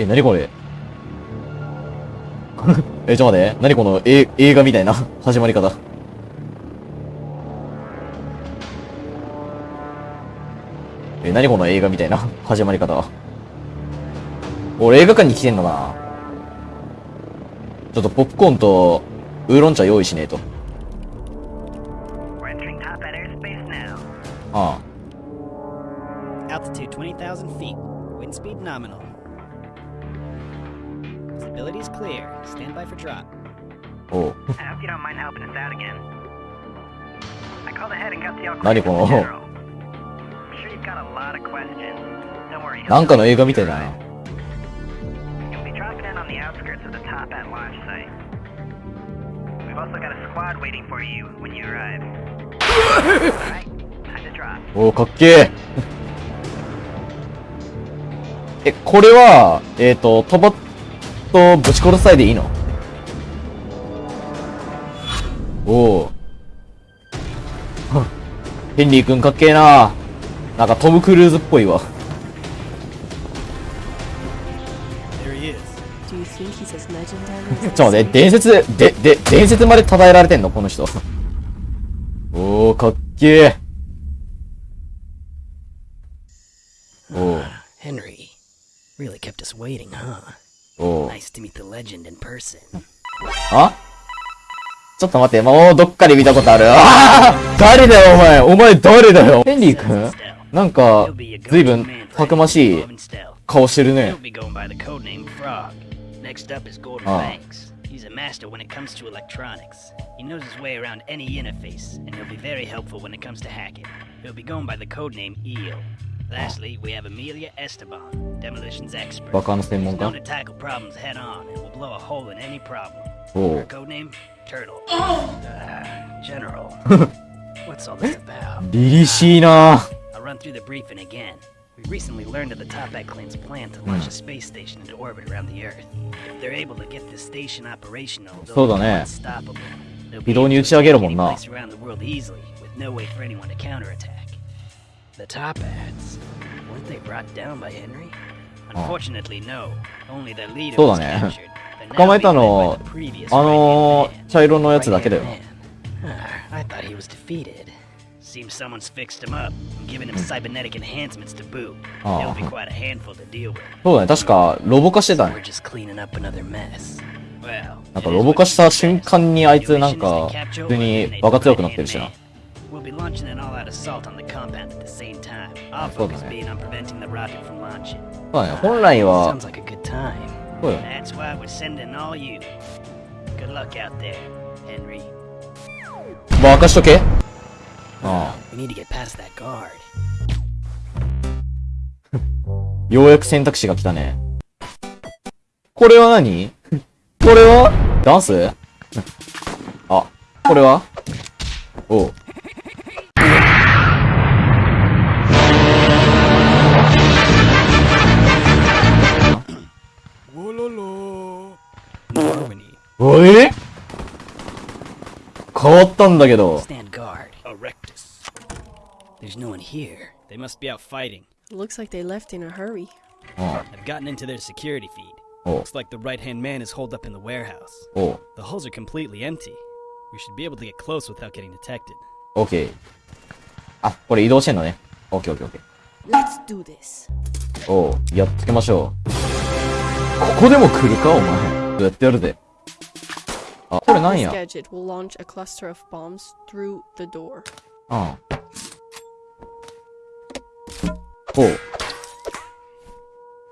え、なにこれ？え、ちょっと待って。なにこのえ映画みたいな 始まり方。え、なにこの映画みたいな 始まり方。俺映画館に来てんのかな？ちょっとポップコーンとウーロン茶用意しねえと。Now. あ Altitude 20,000 feet. Wind speed nominal. Visibility is clear. Stand by for drop. あ。おう。I hope you don't mind helping us out again. I called ahead and got the all 何この General. I'm sure you've got a lot of questions. Don't worry. なんかの映画みたいだな。You'll be dropping in on the outskirts of the top at launch site. We've also got a squad waiting for you when you arrive. Alright, time to drop. おお、かっけえ。え、これは、えっ、と、飛ばっとぶち殺さいでいいの？おお。はヘンリー君かっけえな。なんかトム・クルーズっぽいわ。ちょっと待って、伝説、で、で、伝説まで称えられてんの？この人。おお、かっけえ。おお、Henry. Really kept us waiting, huh? おお。Nice to meet the legend in person. あちょっと待って、もうどっかで見たことある。あー誰だよ、お前。お前誰だよ。ヘンリー君なんかずいぶんたくましい.顔してるね Oh. Banks. He's a master when it comes to electronics. He knows his way around any interface, and he'll be very helpful when it comes to hacking. He'll be going by the codename Eel. Lastly, we have Amelia Esteban, demolitions expert. Bak anasını She's known to tackle problems head on and will blow a hole in any problem. Oh. Her codename? Turtle. Uh, General. What's all this about? Dirishina. Uh, I'll run through the briefing again. We recently learned of the Topak clan's plan to launch a space station into orbit around the Earth. If they're able to get this station operational, they'll be unstoppable. They'll be able to take any place around the world easily, with no way for anyone to counterattack. The Toppats, weren't they brought down by Henry? Unfortunately, no. Only their leader そうだ was ね captured. 捕まえたの the あの茶色のやつだけだよ。Ah, I thought he was defeated. Seems someone's fixed him up and given him cybernetic enhancements to boot. Oh. He'll be quite a handful to deal with. そうだね。確か、ロボ化してたね。なんかロボ化した瞬間にあいつなんか、普通にバカ強くなってるしな。Be launching an all-out assault on the compound at the same time. Our focus ね。being on preventing the rocket from launching. Sounds、like a good time. That's why we're sending all you. Good luck out there, Henry. まあ、明かしとけあ We need to get past that guard. あ。ようやく選択肢が来たね。これは何これはダンスあ、これはおう。おえ変わったんだけど。Stand guard. Erectus. There's no one here. They must be out fighting. Looks like they left in a hurry. うん。I've gotten into their security feed. Looks like the right hand man is holed up in the warehouse. The hulls are completely empty. We should be able to get close without getting detected. オッケー。あ、これ移動してんのね。オッケーオッケーオッケ Let's do this. ー。おう、やっつけましょう。ここでも来るかお前。やってやるぜ。あ、これなんや？ああ。ほう。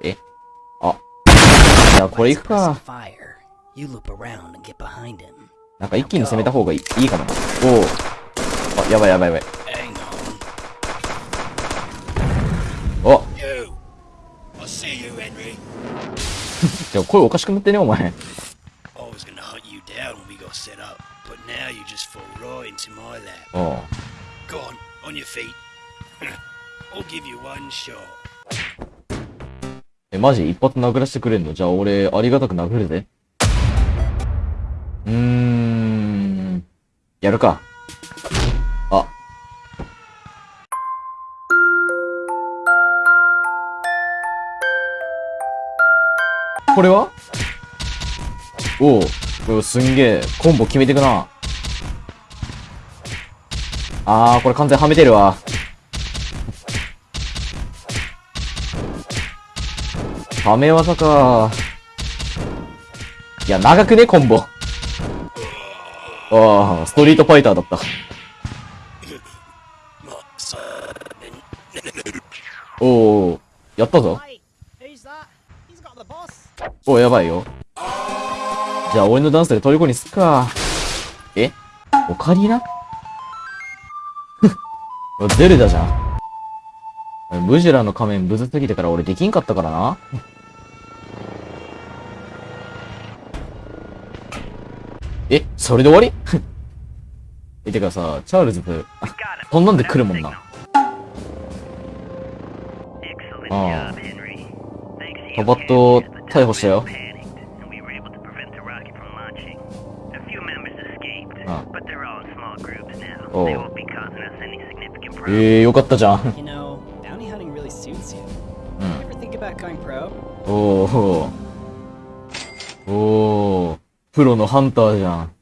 え？あ。じゃあこれいくか。なんか一気に攻めた方がいい,い,いかな。おお。あ、やばいやばいやばい。お you. 声おかしくなってね、お前。Into my lap. おう。Go on, on your feet. I'll give you one shot. え、マジ？一発殴らせてくれんの？じゃあ俺、ありがたく殴るぜ。うーん。やるか。あ。これは？おう。これすんげえ、コンボ決めてくな。あー、これ完全はめてるわ。はめ技か。いや、長くね、コンボ。ああ、ストリートファイターだった。おお、やったぞ。Hey, who's that? He's got the boss. おやばいよ。じゃあ、俺のダンスで虜にすっか。え？オカリナゼルダじゃん。ムジュラの仮面むずすぎてから俺できんかったからな。え、それで終わり？え、てかさ、チャールズ.そんなんで来るもんな。Oh. Thanks to パパッと逮捕したよ。お。えー、よかったじゃん。おおおおプロのハンターじゃん。